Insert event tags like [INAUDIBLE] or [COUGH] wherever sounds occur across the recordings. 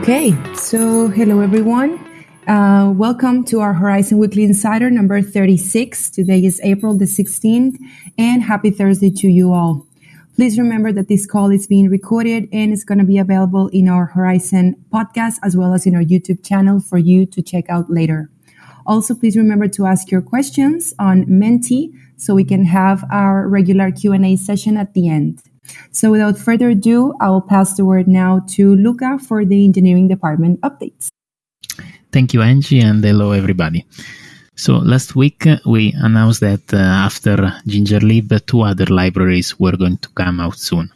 Okay, so hello everyone. Uh, welcome to our Horizen Weekly Insider number 36. Today is April the 16th, and happy Thursday to you all. Please remember that this call is being recorded and it's going to be available in our Horizen podcast as well as in our YouTube channel for you to check out later. Also, please remember to ask your questions on Menti so we can have our regular Q&A session at the end. So without further ado, I will pass the word now to Luca for the engineering department updates. Thank you, Angie, and hello, everybody. So last week we announced that uh, after Gingerlib, two other libraries were going to come out soon.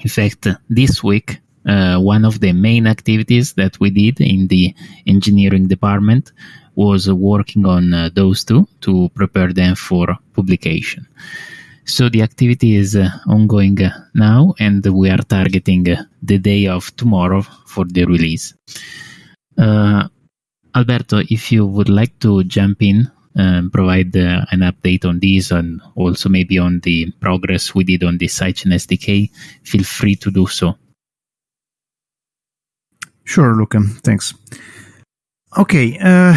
In fact, this week, uh, one of the main activities that we did in the engineering department was working on uh, those two to prepare them for publication. So the activity is uh, ongoing uh, now, and we are targeting uh, the day of tomorrow for the release. Alberto, if you would like to jump in and provide uh, an update on this and also maybe on the progress we did on the Sidechain SDK, feel free to do so. Sure, Luca. Thanks. Okay, uh,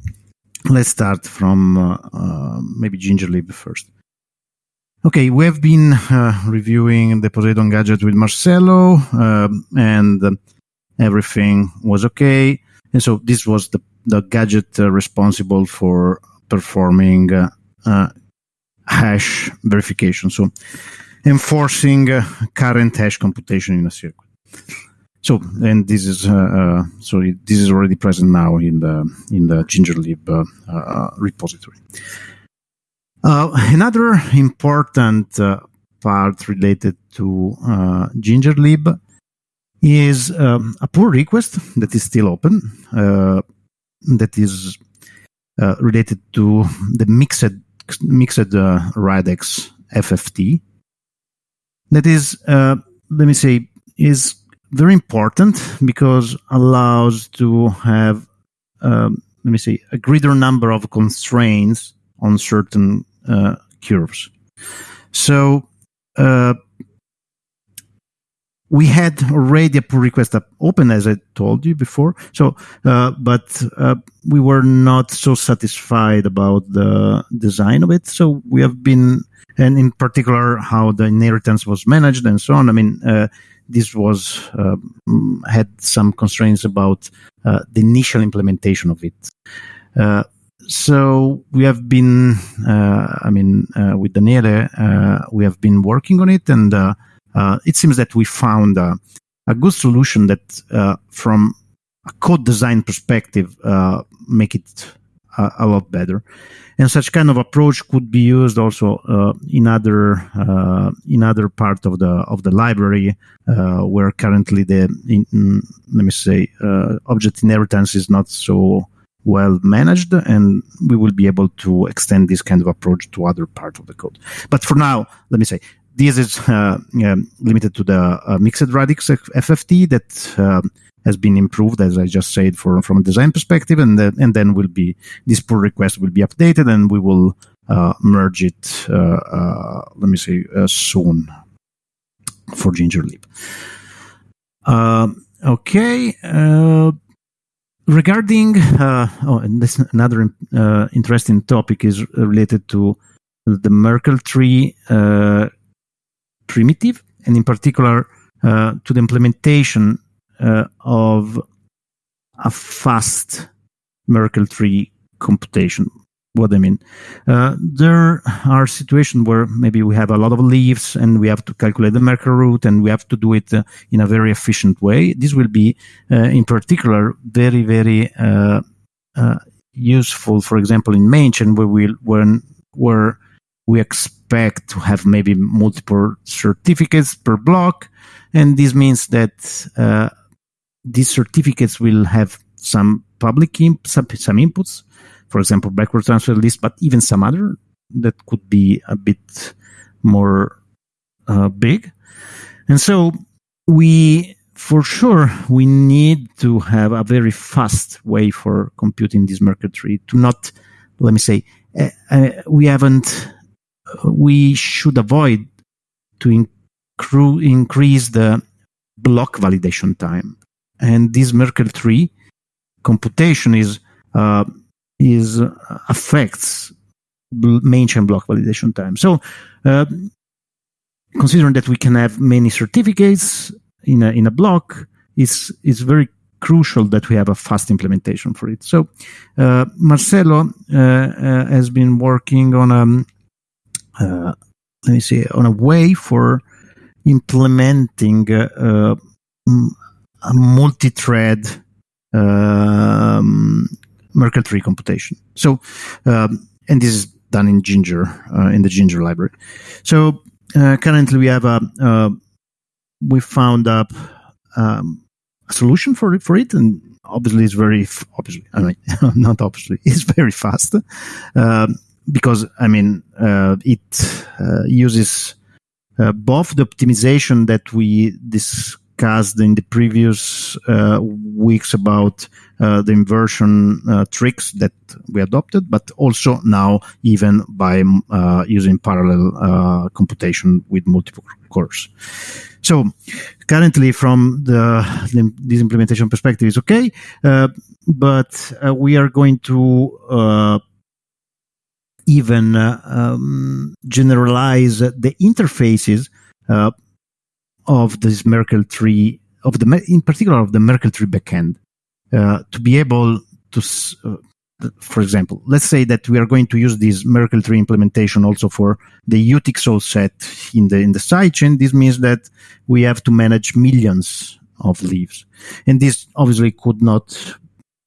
[SIGHS] let's start from uh, uh, maybe Gingerlib first. Okay, we have been uh, reviewing the Poseidon gadget with Marcelo, uh, and uh, everything was okay. And so this was the, the gadget uh, responsible for performing uh, uh, hash verification, so enforcing current hash computation in a circuit. So, and this is so this is already present now in the in the Gingerlib repository. Uh, another important uh, part related to uh, Gingerlib is um, a pull request that is still open, uh, that is uh, related to the mixed mixed uh, radix FFT. That is, let me say, is very important because allows to have, um, let me say, a greater number of constraints on certain uh, curves. So uh, we had already a pull request open, as I told you before. So, uh, but uh, we were not so satisfied about the design of it. So we have been, and in particular, how the inheritance was managed and so on. I mean, uh, this was uh, had some constraints about uh, the initial implementation of it so we have been, uh, I mean, uh, with Daniele, uh, we have been working on it, and uh, uh, it seems that we found a good solution that, uh, from a code design perspective, make it a, a, lot better. And such kind of approach could be used also in other in other part of the of the library where currently the in, let me say object inheritance is not so well managed and we will be able to extend this kind of approach to other parts of the code. But for now let me say this is uh, um, limited to the uh, mixed radix fft that um, has been improved as i just said for, from a design perspective and, then and then will be this pull request will be updated and we will uh, merge it uh, uh, let me say uh, soon for gingerlib okay regarding uh, oh, and this another uh, interesting topic is related to the Merkle tree uh, primitive, and in particular uh, to the implementation uh, of a fast Merkle tree computation what I mean. Uh, there are situations where maybe we have a lot of leaves and we have to calculate the Merkle root and we have to do it uh, in a very efficient way. This will be, uh, in particular, very, very uh, uh, useful, for example, in mainchain where we when where we expect to have maybe multiple certificates per block, and this means that uh, these certificates will have some public imp- some, some inputs for example, backward transfer list, but even some other that could be a bit more uh, big. And so we, for sure, we need to have a very fast way for computing this Merkle tree to not, let me say, uh, uh, we haven't, we should avoid to increase the block validation time and this Merkle tree computation is uh, is uh, affects main chain block validation time. So, uh, considering that we can have many certificates in a in a block, it's it's very crucial that we have a fast implementation for it. So, uh, Marcelo uh, uh, has been working on a um, let me see on a way for implementing a multi-thread um, Merkle tree computation. So, um, and this is done in Ginger uh, in the Ginger library. So uh, currently we have a uh, we found up um, a solution for it for it, and obviously it's very obviously I mean [LAUGHS] not obviously [LAUGHS] it's very fast um, because I mean uh, it uh, uses uh, both the optimization that we discussed in the previous weeks about the inversion uh, tricks that we adopted, but also now even by uh, using parallel uh, computation with multiple cores. So currently, from the, the this implementation perspective, is okay, uh, but we are going to even um, generalize the interfaces of this Merkle tree of the in particular of the Merkle tree backend. Uh, to be able to, uh, for example, let's say that we are going to use this Merkle tree implementation also for the UTXO set in the in the sidechain. This means that we have to manage millions of leaves, and this obviously could not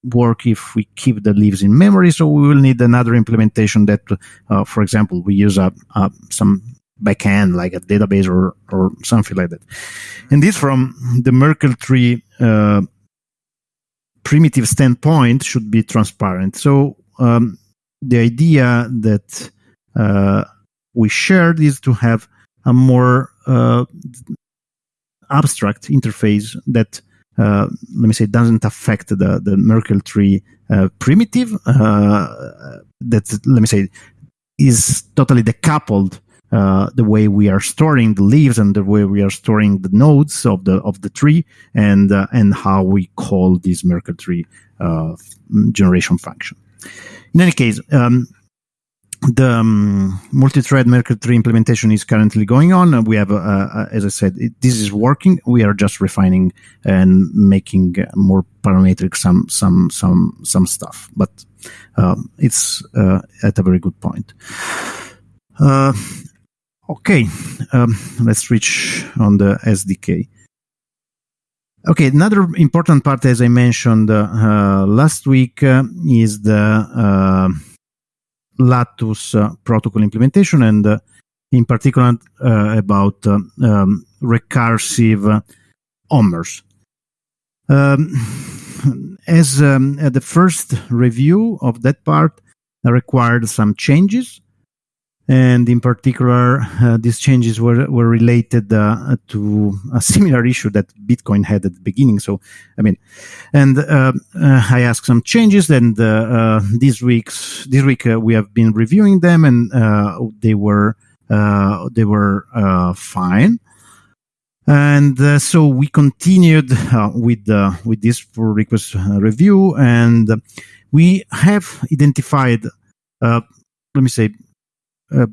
work if we keep the leaves in memory. So we will need another implementation that, uh, for example, we use a, a, some backend like a database or or something like that. And this from the Merkle tree uh, primitive standpoint should be transparent. So um, the idea that uh, we shared is to have a more uh, abstract interface that uh, let me say doesn't affect the the Merkle tree uh, primitive uh, that let me say is totally decoupled uh, the way we are storing the leaves and the way we are storing the nodes of the of the tree and uh, and how we call this Merkle tree uh, generation function. In any case, um, the um, multi-thread Merkle tree implementation is currently going on. We have, uh, uh, as I said, it, this is working. We are just refining and making more parametric some some some some stuff, but um, it's at a very good point. Uh, Okay, um, let's switch on the SDK. Okay, another important part, as I mentioned uh, uh, last week, uh, is the uh, Latus uh, protocol implementation, and uh, in particular about um, recursive ommers. Um, as um, the first review of that part required some changes, and in particular, uh, these changes were were related uh, to a similar issue that Bitcoin had at the beginning. So, I mean, and uh, uh I asked some changes, and uh, uh, this week's this week we have been reviewing them, and they were they were fine. And so we continued with with this pull request review, and we have identified, let me say, uh,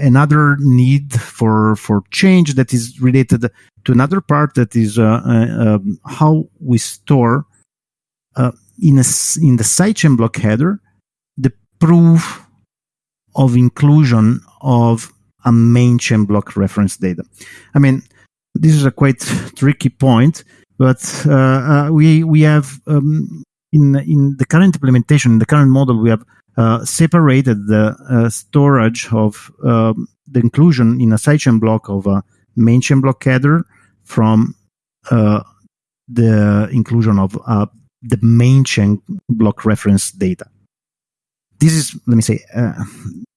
another need for for change that is related to another part that is uh, uh, um, how we store uh, in a in the sidechain block header the proof of inclusion of a main chain block reference data. I mean, this is a quite tricky point, but uh, uh, we we have um, in in the current implementation, in the current model, we have uh, separated the uh, storage of um, the inclusion in a sidechain block of a main chain block header from uh, the inclusion of uh, the main chain block reference data. This is, let me say, uh,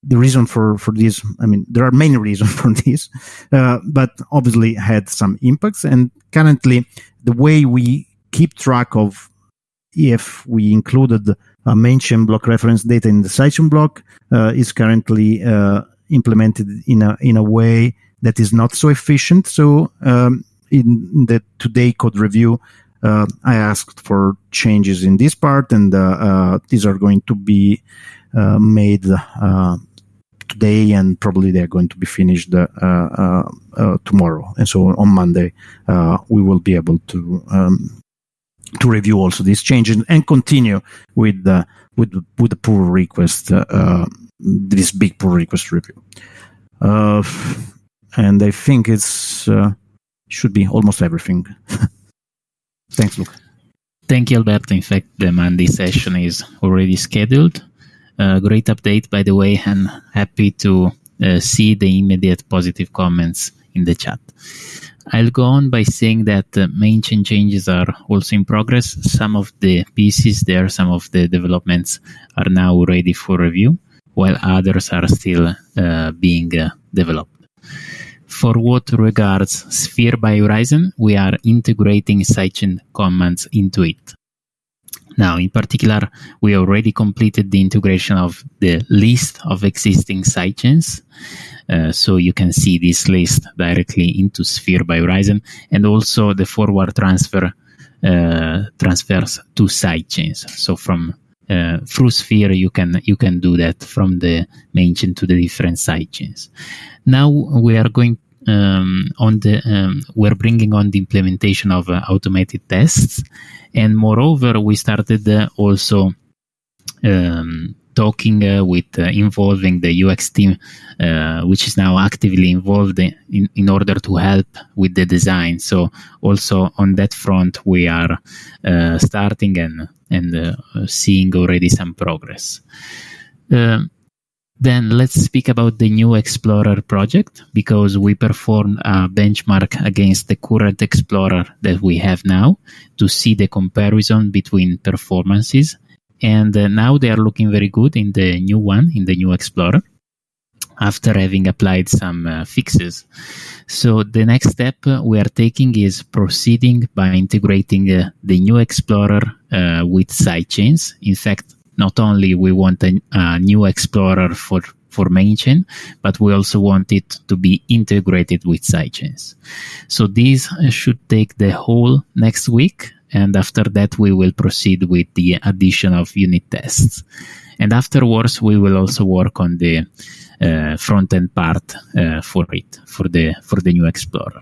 the reason for, for this. I mean, there are many [LAUGHS] reasons for this, but obviously had some impacts. And currently, the way we keep track of if we included a chain block reference data in the sidechain block uh, is currently uh, implemented in a in a way that is not so efficient. So um, in the today code review, uh, I asked for changes in this part, and uh, uh, these are going to be uh, made today, and probably they're going to be finished tomorrow. And so on Monday, we will be able to um, to review also these changes and continue with the with with the pull request this big pull request review. and I think it's should be almost everything. [LAUGHS] Thanks, Luca. Thank you, Alberto. In fact, the Monday session is already scheduled. Uh, great update, by the way, and happy to uh, see the immediate positive comments in the chat. I'll go on by saying that uh, main chain changes are also in progress. Some of the pieces there, some of the developments are now ready for review, while others are still uh, being uh, developed. For what regards Sphere by Horizen, we are integrating sidechain commands into it. Now, in particular, we already completed the integration of the list of existing sidechains. Uh, so you can see this list directly into Sphere by Horizen and also the forward transfer uh, transfers to sidechains. So from uh, through Sphere, you can you can do that from the main chain to the different sidechains. Now we are going um, on the um, we're bringing on the implementation of uh, automated tests, and moreover, we started uh, also um, talking uh, with uh, involving the UX team, uh, which is now actively involved in, in order to help with the design. So also on that front, we are starting and and seeing already some progress. Um, then let's speak about the new Explorer project because we perform a benchmark against the current Explorer that we have now to see the comparison between performances. And uh, now they are looking very good in the new one, in the new Explorer, after having applied some uh, fixes. So the next step we are taking is proceeding by integrating uh, the new Explorer uh, with sidechains. In fact, not only we want a, a new explorer for for main chain, but we also want it to be integrated with sidechains. So these should take the whole next week, and after that we will proceed with the addition of unit tests. And afterwards we will also work on the uh, front end part uh, for it for the for the new explorer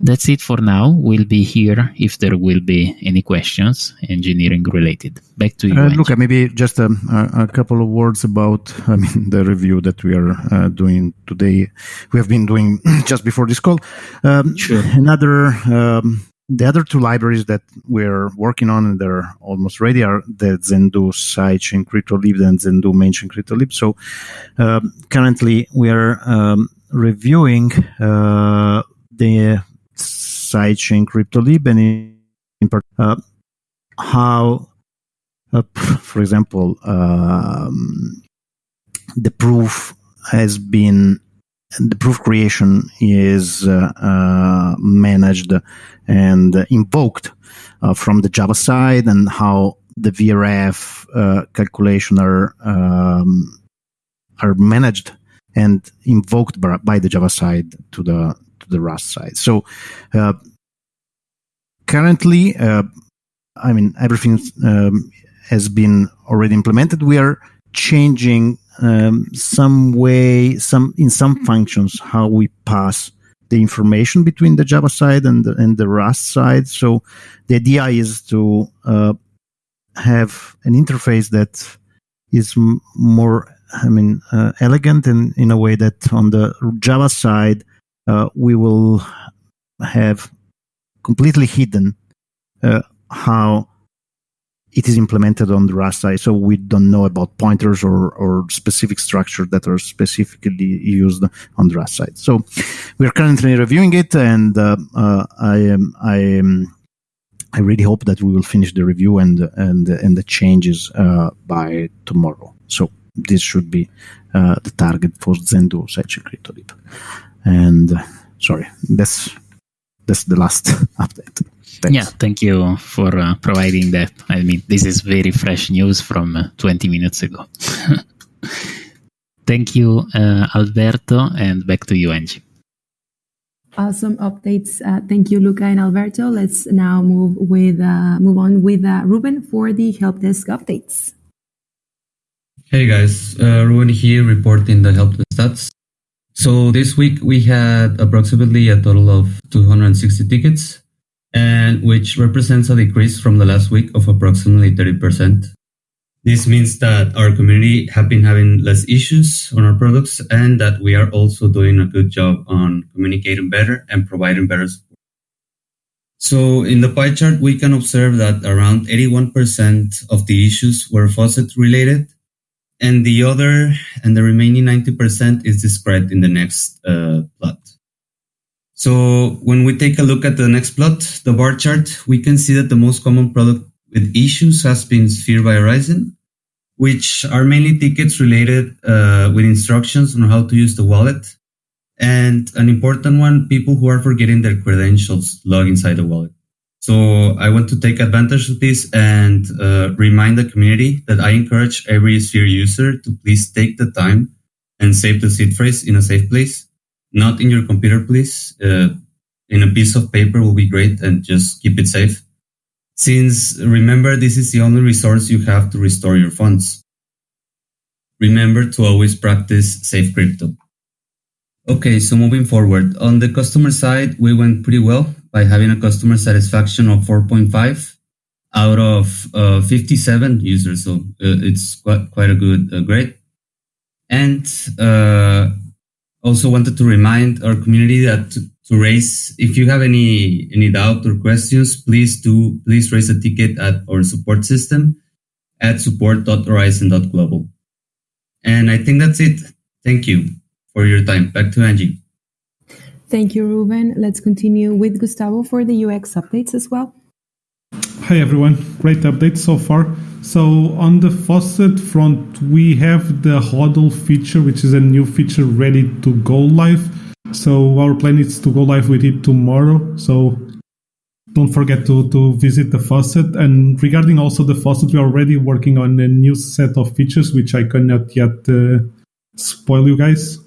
that's it for now. We'll be here if there will be any questions engineering related. Back to you. Uh, Luca, maybe just a, a, couple of words about I mean [LAUGHS] the review that we are uh, doing today. We have been doing [CLEARS THROAT] just before this call. Um, sure. Another um, the other two libraries that we're working on and they're almost ready are the Zendoo sidechain CryptoLib and Zendoo mainchain CryptoLib. So um, currently we are um, reviewing uh, the sidechain CryptoLib and in, in uh, how, uh, [LAUGHS] for example, um, the proof has been the proof creation is uh, uh, managed and invoked uh, from the Java side, and how the VRF uh, calculation are um, are managed and invoked by, by the Java side to the the Rust side. So uh, currently, uh, I mean, everything um, has been already implemented. We are changing um, some way, some in some functions, how we pass the information between the Java side and the, and the Rust side. So the idea is to uh, have an interface that is m- more, I mean, uh, elegant and in a way that on the Java side we will have completely hidden uh, how it is implemented on the Rust side. So we don't know about pointers or, or specific structure that are specifically used on the Rust side. So we are currently reviewing it, and uh, uh, I am I am. I really hope that we will finish the review and and and the changes uh, by tomorrow. So this should be uh, the target for Zendoo Sidechain CryptoLib. And sorry, that's that's the last [LAUGHS] update. Thanks. Yeah, thank you for uh, providing that. I mean, this is very fresh news from uh, 20 minutes ago. [LAUGHS] thank you, uh, Alberto, and back to you, Angie. Awesome updates. Uh, thank you, Luca and Alberto. Let's now move with uh, move on with uh, Ruben for the help desk updates. Hey guys, uh, Ruben here reporting the help desk stats. So this week we had approximately a total of 260 tickets, and which represents a decrease from the last week of approximately 30%. This means that our community have been having less issues on our products and that we are also doing a good job on communicating better and providing better support. So in the pie chart, we can observe that around 81% of the issues were faucet related and the other and the remaining 90% is described in the next uh, plot. So when we take a look at the next plot, the bar chart, we can see that the most common product with issues has been Sphere by Horizen, which are mainly tickets related uh, with instructions on how to use the wallet. And an important one, people who are forgetting their credentials log inside the wallet. So I want to take advantage of this and uh, remind the community that I encourage every Sphere user to please take the time and save the seed phrase in a safe place, not in your computer, please. Uh, in a piece of paper will be great and just keep it safe since remember this is the only resource you have to restore your funds. Remember to always practice safe crypto. Okay, so moving forward, on the customer side, we went pretty well by having a customer satisfaction of 4.5 out of uh, 57 users. So uh, it's quite, quite a good uh, grade. And uh, also wanted to remind our community that to raise. If you have any any doubt or questions, please do please raise a ticket at our support system at support.horizen.global. And I think that's it. Thank you for your time. Back to Angie. Thank you, Ruben. Let's continue with Gustavo for the UX updates as well. Hi everyone, great update so far. So on the faucet front, we have the HODL feature, which is a new feature ready to go live. So our plan is to go live with it tomorrow. So don't forget to, to visit the faucet. And regarding also the faucet, we're already working on a new set of features, which I cannot yet uh, spoil you guys.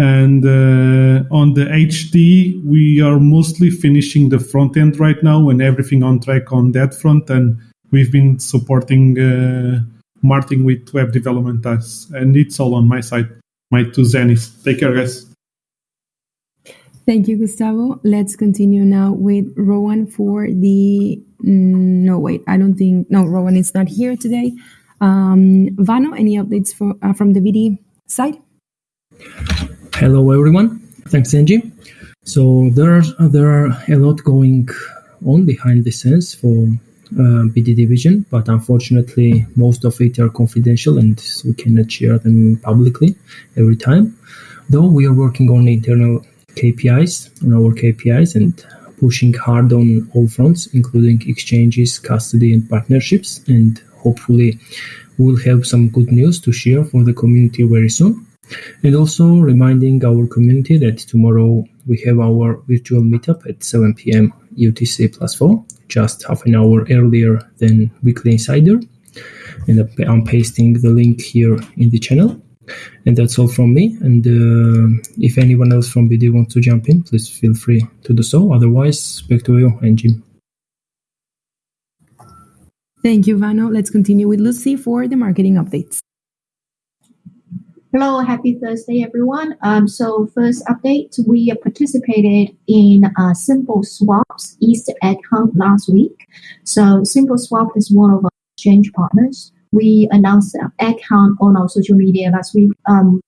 And uh, on the HD, we are mostly finishing the front end right now and everything on track on that front. And we've been supporting uh, Martin with web development tasks. And it's all on my side, my two Zenith. Take care, guys. Thank you, Gustavo. Let's continue now with Rowan for the. Mm, no, wait, I don't think. No, Rowan is not here today. Um, Vano, any updates for, uh, from the BD side? Hello, everyone. Thanks, Angie. So there are there are a lot going on behind the scenes for uh, BD division, but unfortunately, most of it are confidential and we cannot share them publicly every time. Though we are working on internal KPIs on our KPIs and pushing hard on all fronts, including exchanges, custody, and partnerships. And hopefully, we'll have some good news to share for the community very soon. And also reminding our community that tomorrow we have our virtual meetup at 7 p.m. UTC plus 4, just half an hour earlier than Weekly Insider. And I'm pasting the link here in the channel. And that's all from me. And uh, if anyone else from BD wants to jump in, please feel free to do so. Otherwise, back to you and Jim. Thank you, Vano. Let's continue with Lucy for the marketing updates. Hello, happy Thursday, everyone. Um, so first update, we participated in uh, Simple Swap's East Egg Hunt last week. So Simple Swap is one of our exchange partners we announced an egg hunt on our social media last week. Um,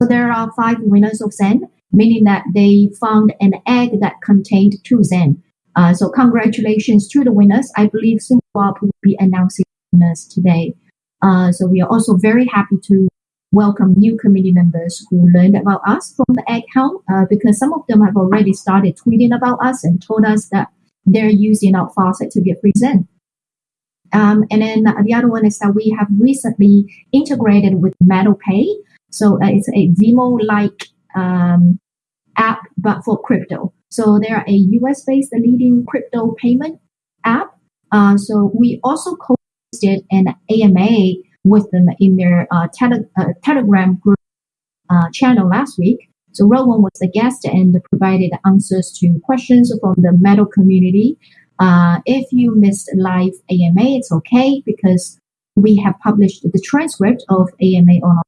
so there are five winners of Zen, meaning that they found an egg that contained two Zen. Uh, so congratulations to the winners. I believe Simple Swap will be announcing winners today. Uh, so we are also very happy to welcome new community members who learned about us from the hunt uh, because some of them have already started tweeting about us and told us that they're using our faucet to get Zen. Um, and then the other one is that we have recently integrated with MetalPay. So uh, it's a Venmo-like um, app, but for crypto. So they are a US-based leading crypto payment app. Uh, so we also co-hosted an AMA with them in their uh, tele- uh, Telegram group uh, channel last week. So Rowan was the guest and provided answers to questions from the metal community. Uh, if you missed live AMA, it's okay because we have published the transcript of AMA on.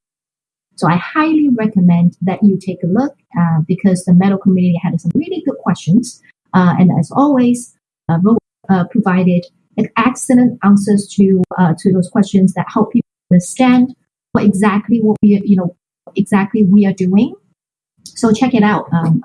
So I highly recommend that you take a look uh, because the metal community had some really good questions. Uh, and as always, uh, Rowan provided excellent answers to to those questions that help people understand what exactly what we you know exactly we are doing. So check it out. Um,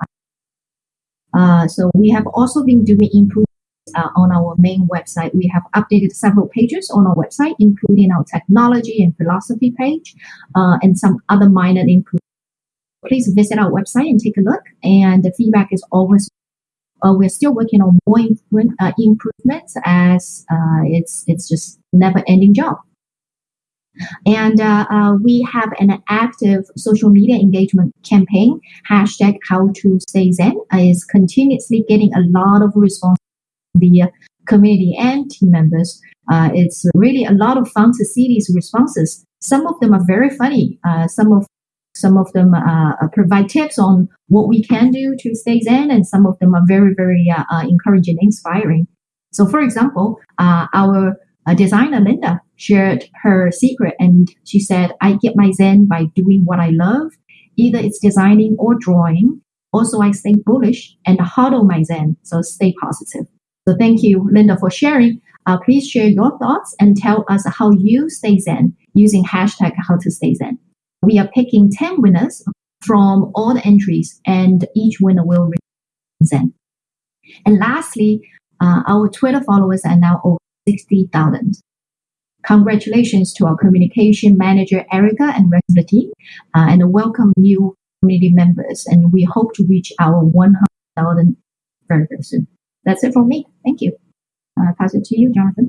uh, so we have also been doing improvements uh, on our main website. We have updated several pages on our website, including our technology and philosophy page, uh, and some other minor improvements. Please visit our website and take a look. And the feedback is always uh, we're still working on more improvement, uh, improvements as uh, it's it's just never ending job. And uh, uh, we have an active social media engagement campaign. Hashtag how to stay Zen is continuously getting a lot of response from the community and team members. Uh, it's really a lot of fun to see these responses. Some of them are very funny. some of some of them uh, provide tips on what we can do to stay zen, and some of them are very, very uh, uh encouraging, inspiring. So, for example, uh, our uh, designer Linda shared her secret, and she said, "I get my zen by doing what I love, either it's designing or drawing. Also, I stay bullish and HODL my zen, so stay positive." So, thank you, Linda, for sharing. Uh, please share your thoughts and tell us how you stay zen using hashtag how to stay zen we are picking 10 winners from all the entries, and each winner will receive zen. And lastly, uh, our Twitter followers are now over 60,000. Congratulations to our communication manager, Erica, and rest of the team, uh, and welcome new community members. And we hope to reach our 100,000 very, very soon. That's it from me. Thank you. Uh, pass it to you, Jonathan.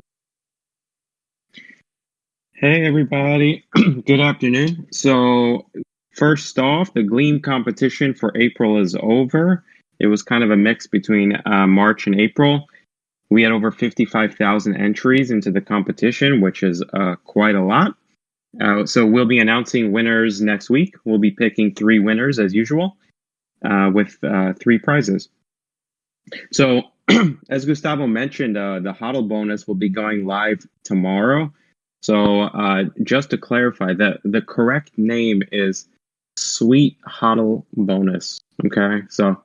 Hey, everybody. [CLEARS THROAT] Good afternoon. So, first off, the Gleam competition for April is over. It was kind of a mix between uh, March and April. We had over 55,000 entries into the competition, which is uh, quite a lot. Uh, so, we'll be announcing winners next week. We'll be picking three winners as usual uh, with uh, three prizes. So, [CLEARS THROAT] as Gustavo mentioned, uh, the HODL bonus will be going live tomorrow. So uh, just to clarify, that the correct name is Sweet HODL Bonus. Okay, so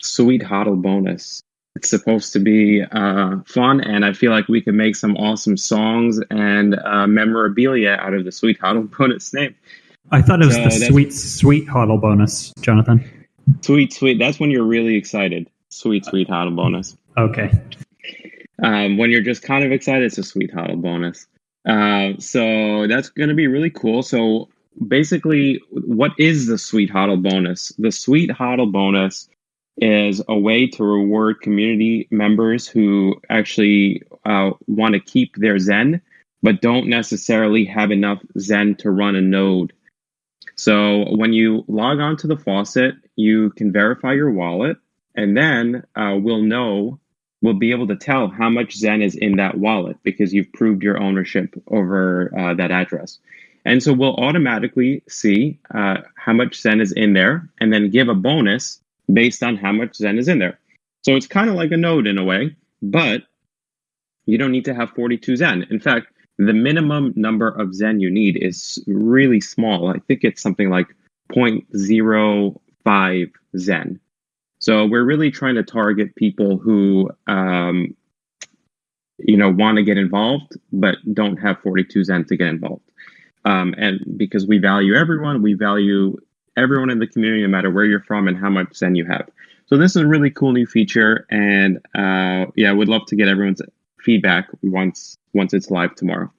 Sweet HODL Bonus. It's supposed to be uh, fun, and I feel like we could make some awesome songs and uh, memorabilia out of the Sweet HODL [LAUGHS] Bonus name. I thought it was so the sweet, sweet HODL bonus, Jonathan. Sweet, sweet. That's when you're really excited. Sweet, sweet HODL bonus. Okay. Um, when you're just kind of excited, it's a sweet HODL bonus. Uh, so that's going to be really cool. So basically, what is the Sweet HODL bonus? The Sweet HODL bonus is a way to reward community members who actually uh, want to keep their Zen, but don't necessarily have enough Zen to run a node. So when you log on to the faucet, you can verify your wallet, and then uh, we'll know we'll be able to tell how much Zen is in that wallet because you've proved your ownership over uh, that address. And so we'll automatically see uh, how much Zen is in there and then give a bonus based on how much Zen is in there. So it's kind of like a node in a way, but you don't need to have 42 Zen. In fact, the minimum number of Zen you need is really small. I think it's something like 0.05 Zen. So we're really trying to target people who, um, you know, want to get involved but don't have 42 Zen to get involved. Um, and because we value everyone, we value everyone in the community, no matter where you're from and how much Zen you have. So this is a really cool new feature, and uh, yeah, would love to get everyone's feedback once once it's live tomorrow.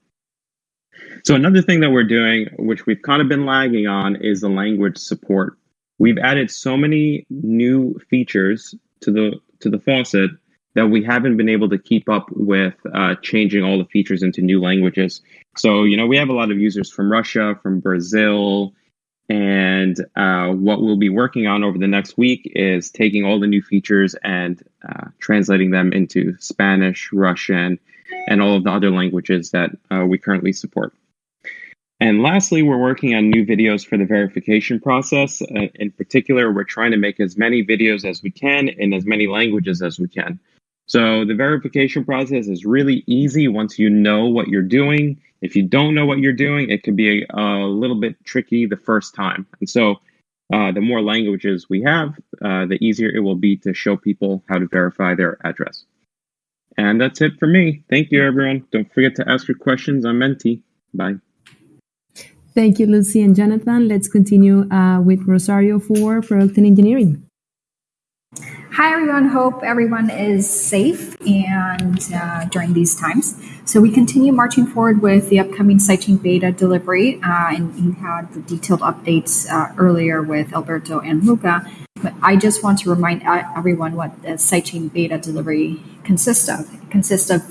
So another thing that we're doing, which we've kind of been lagging on, is the language support we've added so many new features to the to the faucet that we haven't been able to keep up with uh, changing all the features into new languages. So you know we have a lot of users from Russia, from Brazil, and uh, what we'll be working on over the next week is taking all the new features and uh, translating them into Spanish, Russian, and all of the other languages that uh, we currently support. And lastly, we're working on new videos for the verification process. Uh, in particular, we're trying to make as many videos as we can in as many languages as we can. So the verification process is really easy once you know what you're doing. If you don't know what you're doing, it can be a, a little bit tricky the first time. And so uh, the more languages we have, uh, the easier it will be to show people how to verify their address. And that's it for me. Thank you, everyone. Don't forget to ask your questions on Menti. Bye. Thank you, Lucy and Jonathan. Let's continue uh, with Rosario for product and engineering. Hi, everyone. Hope everyone is safe and uh, during these times. So we continue marching forward with the upcoming sidechain beta delivery, uh, and you had the detailed updates uh, earlier with Alberto and Luca. But I just want to remind uh, everyone what the sidechain beta delivery consists of. It consists of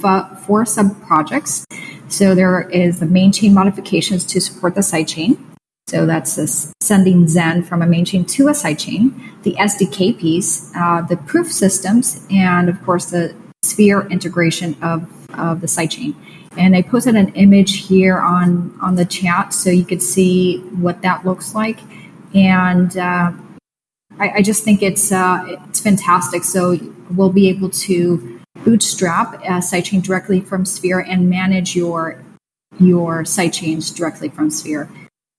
four sub projects. So there is the main chain modifications to support the sidechain. So that's sending Zen from a main chain to a side chain, the SDK piece, uh, the proof systems, and of course the Sphere integration of, of the sidechain. And I posted an image here on, on the chat so you could see what that looks like. And uh, I, I, just think it's, uh, it's fantastic. So we'll be able to bootstrap a sidechain directly from Sphere and manage your, your sidechains directly from Sphere.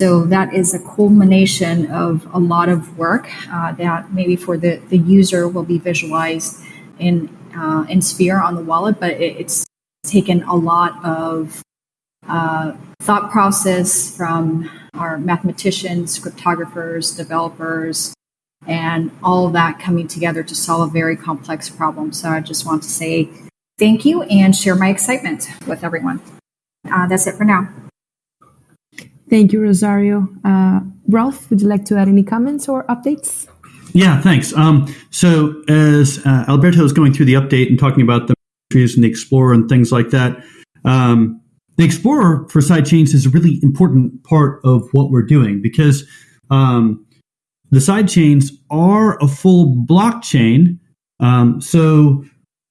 So that is a culmination of a lot of work uh, that maybe for the, the user will be visualized in uh, in Sphere on the wallet, but it, it's taken a lot of uh, thought process from our mathematicians, cryptographers, developers, and all that coming together to solve a very complex problem. So I just want to say thank you and share my excitement with everyone. Uh, that's it for now. Thank you, Rosario. Uh, Rolf, would you like to add any comments or updates? Yeah, thanks. Um, so as uh, Alberto is going through the update and talking about the trees and the Explorer and things like that, um, the Explorer for sidechains is a really important part of what we're doing because um, the sidechains are a full blockchain. Um, so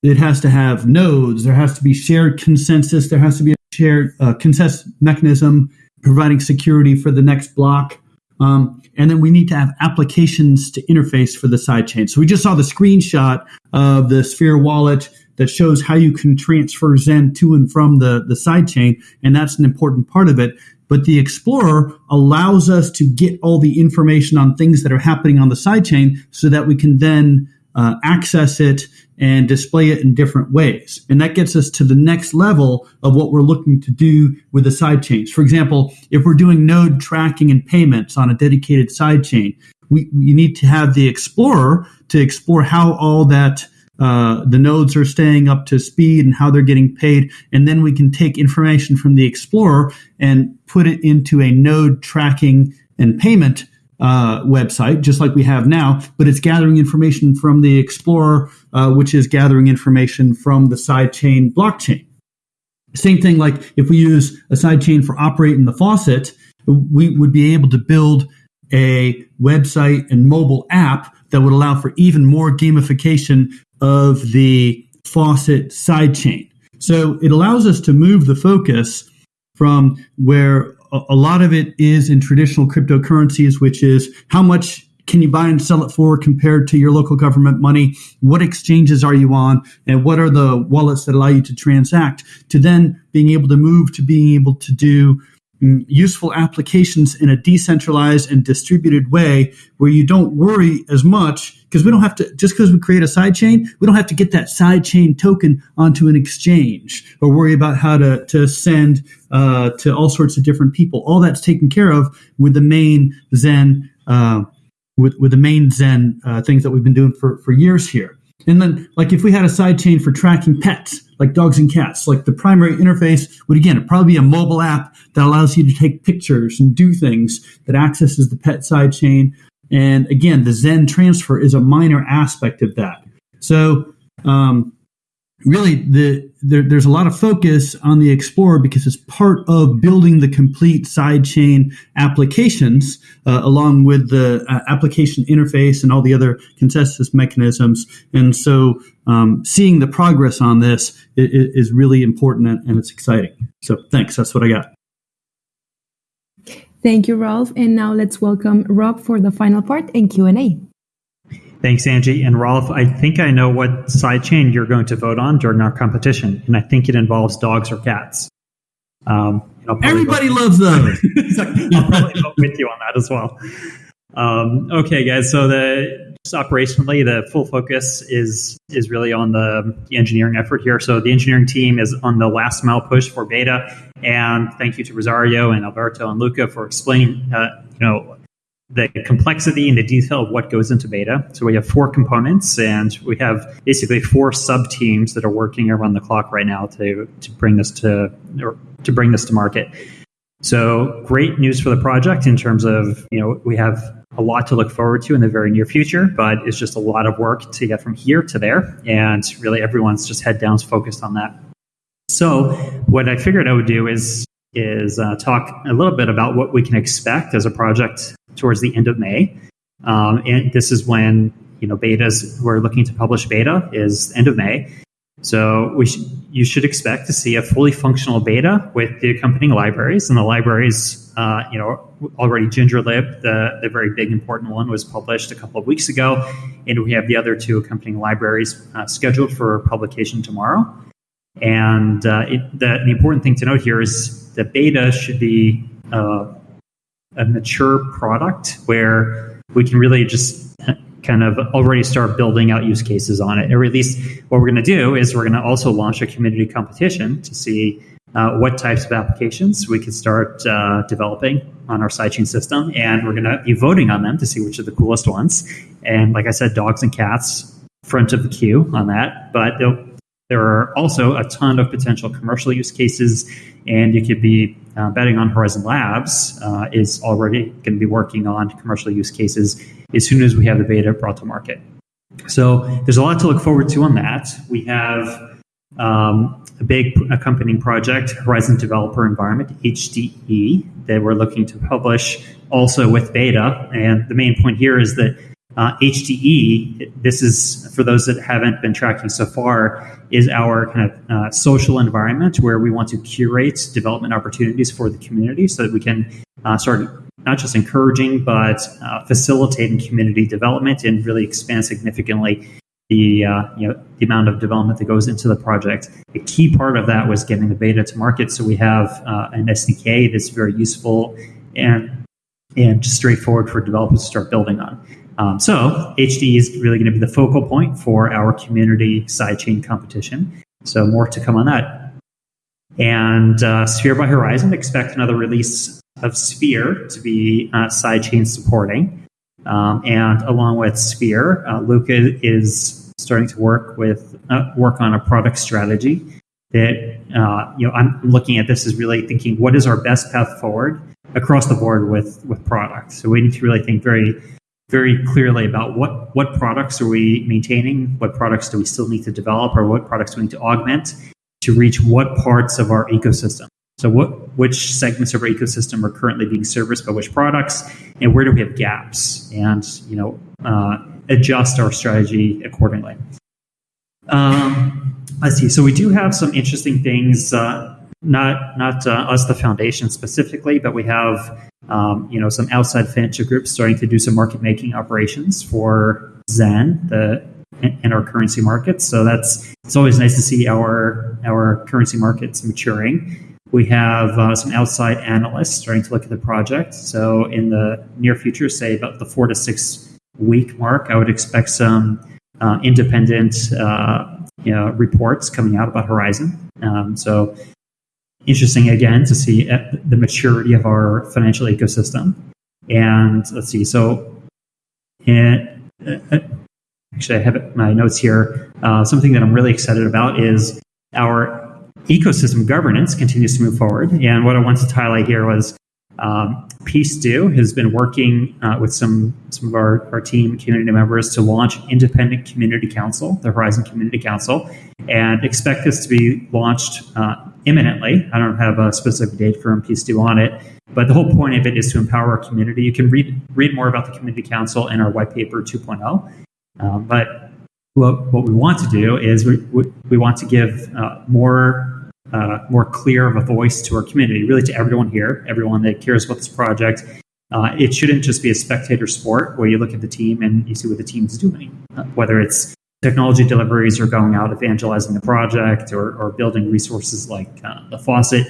it has to have nodes, there has to be shared consensus, there has to be a shared uh, consensus mechanism providing security for the next block. Um, and then we need to have applications to interface for the sidechain. So we just saw the screenshot of the Sphere wallet that shows how you can transfer Zen to and from the, the sidechain, and that's an important part of it. But the Explorer allows us to get all the information on things that are happening on the sidechain so that we can then uh, access it and display it in different ways. And that gets us to the next level of what we're looking to do with the sidechains. For example, if we're doing node tracking and payments on a dedicated sidechain, we, we need to have the Explorer to explore how all that uh, the nodes are staying up to speed and how they're getting paid. And then we can take information from the Explorer and put it into a node tracking and payment uh, website, just like we have now, but it's gathering information from the Explorer, uh, which is gathering information from the sidechain blockchain. Same thing like if we use a sidechain for operating the faucet, we would be able to build a website and mobile app that would allow for even more gamification of the faucet sidechain. So it allows us to move the focus from where a lot of it is in traditional cryptocurrencies, which is how much can you buy and sell it for compared to your local government money? What exchanges are you on? And what are the wallets that allow you to transact? To then being able to move to being able to do useful applications in a decentralized and distributed way where you don't worry as much because we don't have to just because we create a sidechain we don't have to get that sidechain token onto an exchange or worry about how to, to send uh, to all sorts of different people. All that's taken care of with the main zen uh, with, with the main zen uh, things that we've been doing for, for years here. And then, like, if we had a sidechain for tracking pets, like dogs and cats, like the primary interface would again probably be a mobile app that allows you to take pictures and do things that accesses the pet side chain. And again, the Zen transfer is a minor aspect of that. So, um, really the there, there's a lot of focus on the explorer because it's part of building the complete sidechain applications uh, along with the uh, application interface and all the other consensus mechanisms and so um, seeing the progress on this is, is really important and, and it's exciting so thanks that's what i got Thank you, Rolf. And now let's welcome Rob for the final part and Q&A. Thanks, Angie. And Rolf, I think I know what sidechain you're going to vote on during our competition, and I think it involves dogs or cats. Um, Everybody loves those. [LAUGHS] I'll probably vote with you on that as well. Um, okay, guys. So the just operationally, the full focus is is really on the, the, engineering effort here. So the engineering team is on the last mile push for beta, and thank you to Rosario and Alberto and Luca for explaining, uh, you know, the complexity and the detail of what goes into beta. So we have four components, and we have basically four sub teams that are working around the clock right now to to bring this to to bring this to market. So great news for the project in terms of, you know, we have a lot to look forward to in the very near future, but it's just a lot of work to get from here to there. And really everyone's just head down focused on that. So what I figured I would do is is uh, talk a little bit about what we can expect as a project towards the end of May. Um, and this is when you know betas we're looking to publish beta is end of May. So we sh- you should expect to see a fully functional beta with the accompanying libraries, and the libraries, uh, you know, already GingerLib, the the very big important one, was published a couple of weeks ago, and we have the other two accompanying libraries uh, scheduled for publication tomorrow. And uh, it, the, the, important thing to note here is the beta should be uh, a mature product where we can really just kind of already start building out use cases on it. Or at least what we're going to do is we're going to also launch a community competition to see uh, what types of applications we can start uh, developing on our sidechain system. And we're going to be voting on them to see which are the coolest ones. And like I said, dogs and cats front of the queue on that. But there are also a ton of potential commercial use cases. And you could be uh, betting on Horizen Labs uh, is already going to be working on commercial use cases as soon as we have the beta brought to market. So there's a lot to look forward to on that. We have um, a big accompanying project, Horizen Developer Environment, HDE, that we're looking to publish also with beta. And the main point here is that uh, HDE, this is for those that haven't been tracking so far, is our kind of uh, social environment where we want to curate development opportunities for the community so that we can uh, start not just encouraging but uh, facilitating community development and really expand significantly the uh, you know the amount of development that goes into the project. A key part of that was getting the beta to market, so we have uh, an SDK that's very useful and and just straightforward for developers to start building on. Um, so HD is really going to be the focal point for our community sidechain competition. So more to come on that. And uh, Sphere by Horizen, expect another release of Sphere to be uh, sidechain supporting. Um, and along with Sphere, uh, Luca is starting to work with uh, work on a product strategy that uh, you know I'm looking at this as really thinking what is our best path forward across the board with with products. So we need to really think very very clearly about what what products are we maintaining, what products do we still need to develop, or what products we need to augment to reach what parts of our ecosystem. So what which segments of our ecosystem are currently being serviced by which products, and where do we have gaps, and you know uh, adjust our strategy accordingly. Um, let's see. So we do have some interesting things. Uh, not not uh, us, the foundation specifically, but we have um, you know some outside financial groups starting to do some market making operations for Zen, the in our currency markets. So that's it's always nice to see our our currency markets maturing. We have uh, some outside analysts starting to look at the project. So in the near future, say about the four to six week mark, I would expect some uh, independent uh, you know, reports coming out about Horizen. Um, so interesting again to see uh, the maturity of our financial ecosystem. And let's see, so and, uh, uh, actually, I have my notes here. Uh, something that I'm really excited about is our ecosystem governance continues to move forward. And what I wanted to highlight here was um, PeaceDo has been working uh, with some some of our, our team community members to launch independent community council, the Horizen Community Council, and expect this to be launched uh, imminently. I don't have a specific date for Peace PeaceDo on it, but the whole point of it is to empower our community. You can read read more about the community council in our white paper 2.0. Um, but what, what we want to do is we, we, we want to give uh, more uh, more clear of a voice to our community, really to everyone here, everyone that cares about this project. Uh, it shouldn't just be a spectator sport where you look at the team and you see what the team's doing, uh, whether it's technology deliveries or going out evangelizing the project or, or building resources like uh, the faucet.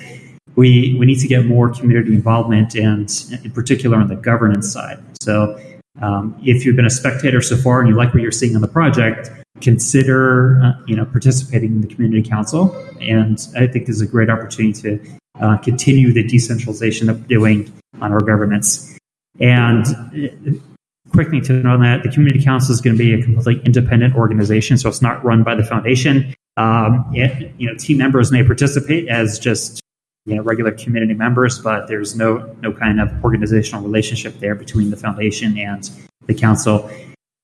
We, we need to get more community involvement and in particular on the governance side. So um, if you've been a spectator so far and you like what you're seeing on the project, consider uh, you know participating in the community council. And I think this is a great opportunity to uh, continue the decentralization that we're doing on our governments. And uh, quick thing to note on that, the community council is going to be a completely independent organization, so it's not run by the foundation. Um, it, you know, team members may participate as just you know regular community members, but there's no no kind of organizational relationship there between the foundation and the council.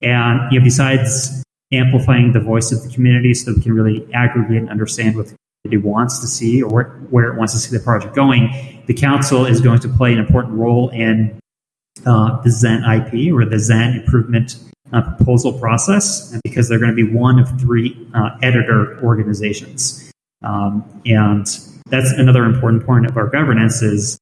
And you know, besides amplifying the voice of the community, so we can really aggregate and understand what the community wants to see or where, it wants to see the project going, the council is going to play an important role in uh, the Zen IP or the Zen improvement uh, proposal process because they're going to be one of three uh, editor organizations. Um, and that's another important point of our governance is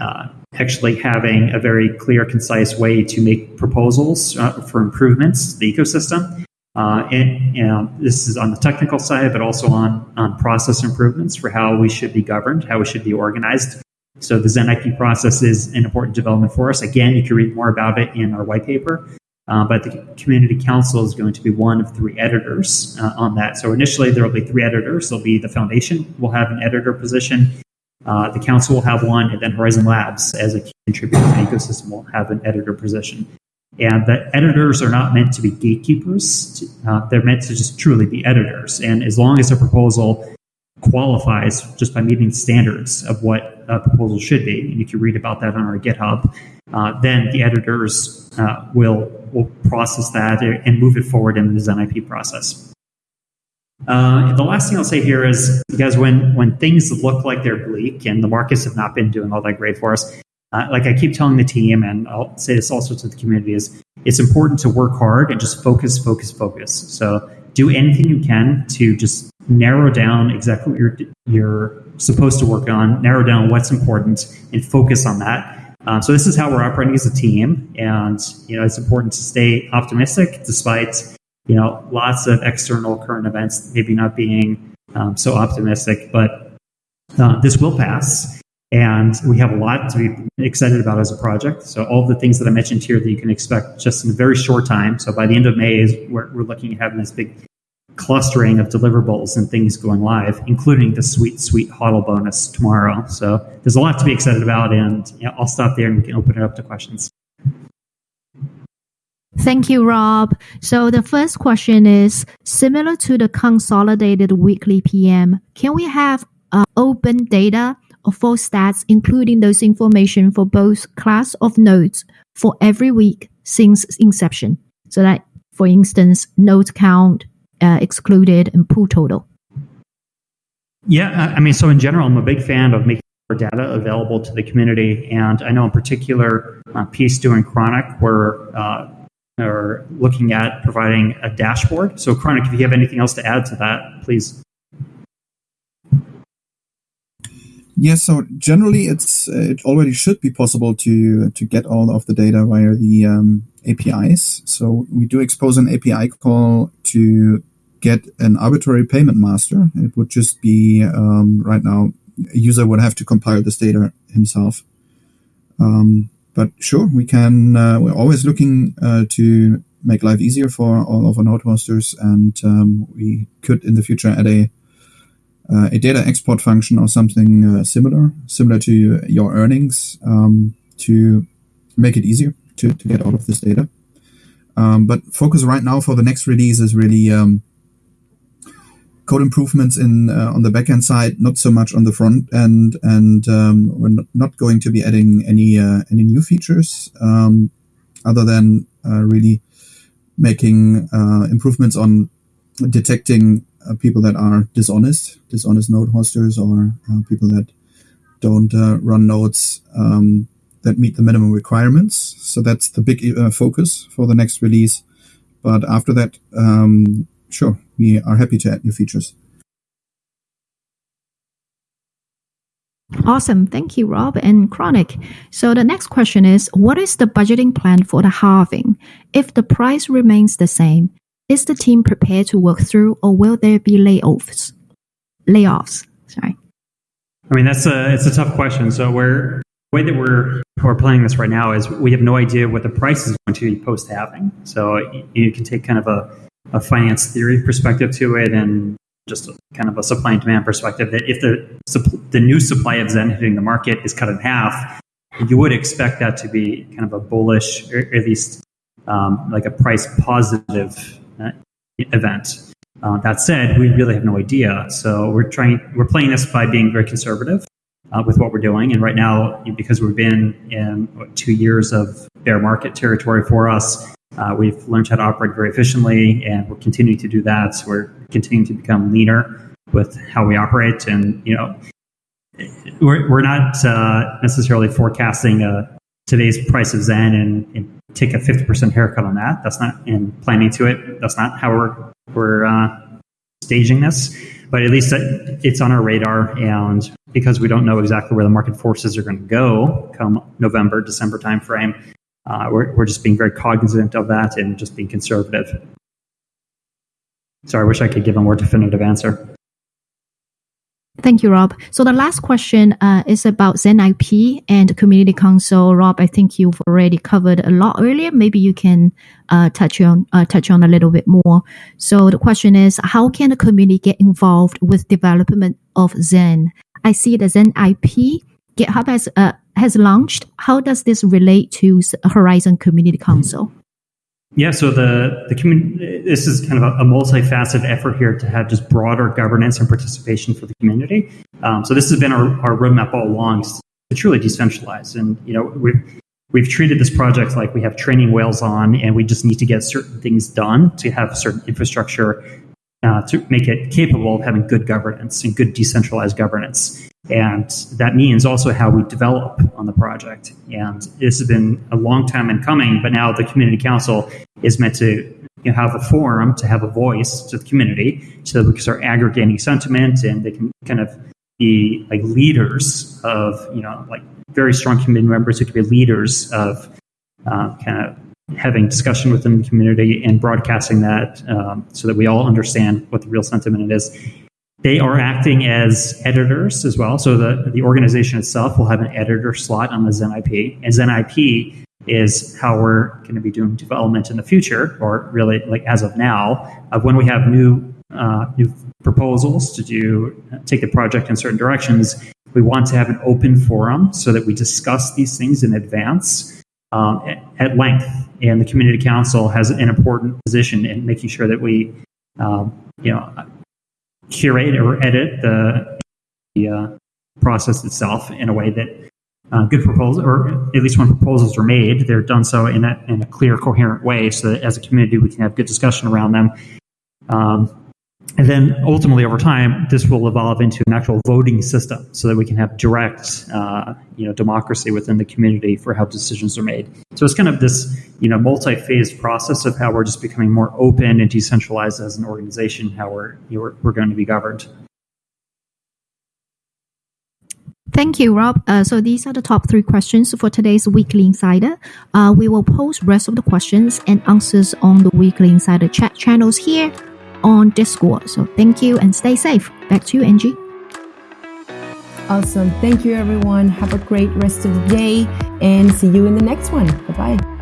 uh, actually having a very clear, concise way to make proposals uh, for improvements to the ecosystem. Uh, and, and, this is on the technical side, but also on, on process improvements for how we should be governed, how we should be organized. So the Zen IP process is an important development for us. Again, you can read more about it in our white paper. Uh, but the community council is going to be one of three editors uh, on that. So initially, there will be three editors. There'll be the foundation will have an editor position, uh, the council will have one, and then Horizen Labs, as a contributor to the ecosystem, will have an editor position. And the editors are not meant to be gatekeepers. Uh, they're meant to just truly be editors. And as long as a proposal qualifies just by meeting standards of what a proposal should be, and you can read about that on our GitHub, uh, then the editors uh, will will process that and move it forward in the Zen IP process. Uh, the last thing I'll say here is, guys, when when things look like they're bleak and the markets have not been doing all that great for us, uh, like I keep telling the team, and I'll say this also to the community, is it's important to work hard and just focus, focus, focus. So do anything you can to just narrow down exactly what you're you're supposed to work on, narrow down what's important, and focus on that. Um, so this is how we're operating as a team, and you know it's important to stay optimistic despite you know lots of external current events maybe not being um, so optimistic. But uh, this will pass, and we have a lot to be excited about as a project. So all the things that I mentioned here that you can expect just in a very short time. So by the end of May, is we're, we're looking at having this big clustering of deliverables and things going live, including the sweet, sweet HODL bonus tomorrow. So there's a lot to be excited about, and you know, I'll stop there and we can open it up to questions. Thank you, Rob. So the first question is similar to the consolidated weekly PM. Can we have uh, open data or full stats, including those information for both class of nodes for every week since inception? So that, for instance, node count, uh, excluded and pool total? Yeah, I mean, so in general, I'm a big fan of making our data available to the community. And I know in particular, uh, Piece doing Chronic, we're uh, are looking at providing a dashboard. So, Chronic, if you have anything else to add to that, please. Yes, so generally, it's it already should be possible to to get all of the data via the um, APIs. So we do expose an API call to get an arbitrary payment master. It would just be um, right now a user would have to compile this data himself. Um, but sure, we can. Uh, we're always looking uh, to make life easier for all of our node hosters, and um, we could in the future add a uh, a data export function or something uh, similar, similar to your earnings, um, to make it easier to, to get all of this data. Um, but focus right now for the next release is really um, code improvements in uh, on the backend side, not so much on the front end, and um, we're not going to be adding any uh, any new features um, other than uh, really making uh, improvements on detecting uh, people that are dishonest, dishonest node hosters, or uh, people that don't run nodes um, that meet the minimum requirements. So that's the big uh, focus for the next release. But after that, um, sure, we are happy to add new features. Awesome. Thank you, Rob and Chronic. So the next question is What is the budgeting plan for the halving? If the price remains the same, is the team prepared to work through or will there be layoffs? Layoffs. Sorry. I mean, that's a it's a tough question. So we're the way that we're we're playing this right now is we have no idea what the price is going to be post halving. So you can take kind of a, a finance theory perspective to it and just kind of a supply and demand perspective that if the the new supply of Zen hitting the market is cut in half, you would expect that to be kind of a bullish, or at least um, like a price positive event. Uh, that said, we really have no idea. So we're trying, we're playing this by being very conservative uh, with what we're doing. And right now, because we've been in what, two years of bear market territory for us, uh, we've learned how to operate very efficiently, and we're continuing to do that. So we're continuing to become leaner with how we operate, and you know, we're we're not uh, necessarily forecasting uh, today's price of Zen and, and take a fifty percent haircut on that. That's not in planning to it. That's not how we're we're uh, staging this. But at least it's on our radar, and because we don't know exactly where the market forces are going to go come November, December timeframe, uh, we're, we're just being very cognizant of that and just being conservative. So I wish I could give a more definitive answer. Thank you, Rob. So the last question uh, is about Zen IP and Community Council. Rob, I think you've already covered a lot earlier. Maybe you can uh, touch on uh, touch on a little bit more. So the question is, how can the community get involved with development of Zen? I see the Zen IP GitHub has uh, has launched. How does this relate to Horizen Community Council? Yeah, so the the community this is kind of a, a multifaceted effort here to have just broader governance and participation for the community. Um, so this has been our, our roadmap all along to truly decentralize, and you know we've we've treated this project like we have training whales on, and we just need to get certain things done to have certain infrastructure uh, to make it capable of having good governance and good decentralized governance. And that means also how we develop on the project. And this has been a long time in coming, but now the community council is meant to you know, have a forum to have a voice to the community so that we can start aggregating sentiment and they can kind of be like leaders of, you know, like very strong community members who can be leaders of uh, kind of having discussion within the community and broadcasting that um, so that we all understand what the real sentiment is they are acting as editors as well. So the, the organization itself will have an editor slot on the Zen IP. And Zen IP is how we're going to be doing development in the future, or really like as of now, of when we have new uh, new proposals to do take the project in certain directions. We want to have an open forum so that we discuss these things in advance um, at, length. And the community council has an important position in making sure that we, um, you know, curate or edit the, the uh, process itself in a way that uh, good proposals, or at least when proposals are made, they're done so in a, in a clear, coherent way so that as a community we can have good discussion around them. Um, and then ultimately, over time, this will evolve into an actual voting system so that we can have direct, uh, you know, democracy within the community for how decisions are made. So it's kind of this, you know, multi-phased process of how we're just becoming more open and decentralized as an organization, how we're, you know, we're, going to be governed. Thank you, Rob. Uh, so these are the top three questions for today's Weekly Insider. Uh, we will post rest of the questions and answers on the Weekly Insider chat channels here on Discord. So thank you and stay safe. Back to you, Angie. Awesome. Thank you, everyone. Have a great rest of the day and see you in the next one. Bye bye.